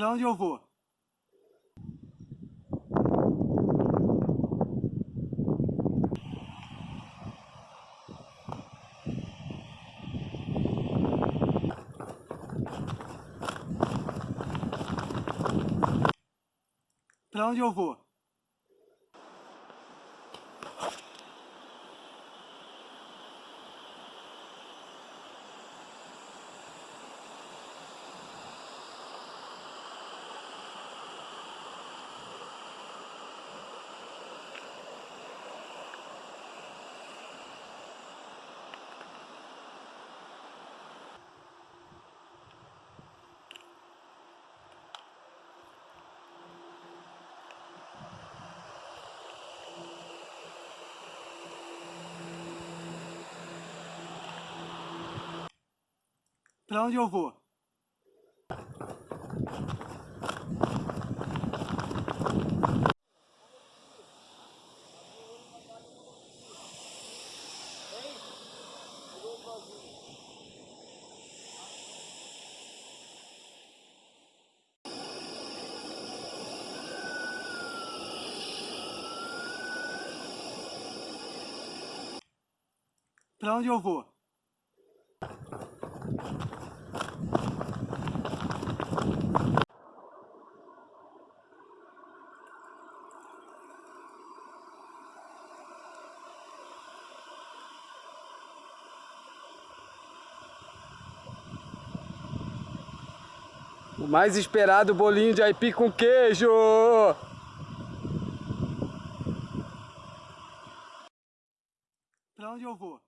Pra onde eu vou? Pra onde eu vou? Pra onde eu vou? Pra onde eu vou? O mais esperado bolinho de aipim com queijo! Pra onde eu vou?